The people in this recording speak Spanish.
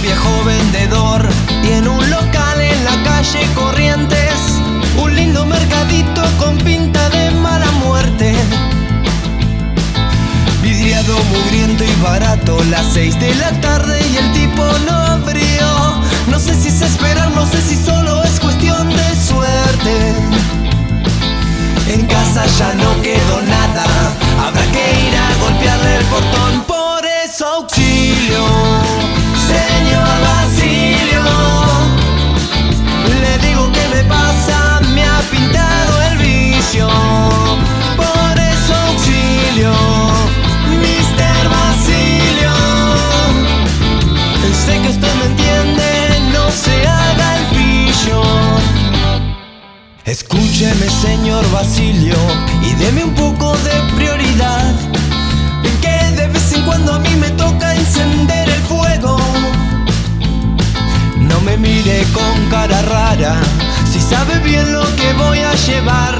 viejo vendedor tiene un local en la calle Corrientes, un lindo mercadito con pinta de mala muerte. Vidriado, mugriento y barato, las seis de la tarde y el tipo no abrió. No sé si es esperar, no sé si solo es cuestión Escúcheme señor Basilio y deme un poco de prioridad. Que de vez en cuando a mí me toca encender el fuego. No me mire con cara rara Si sabe bien lo que voy a llevar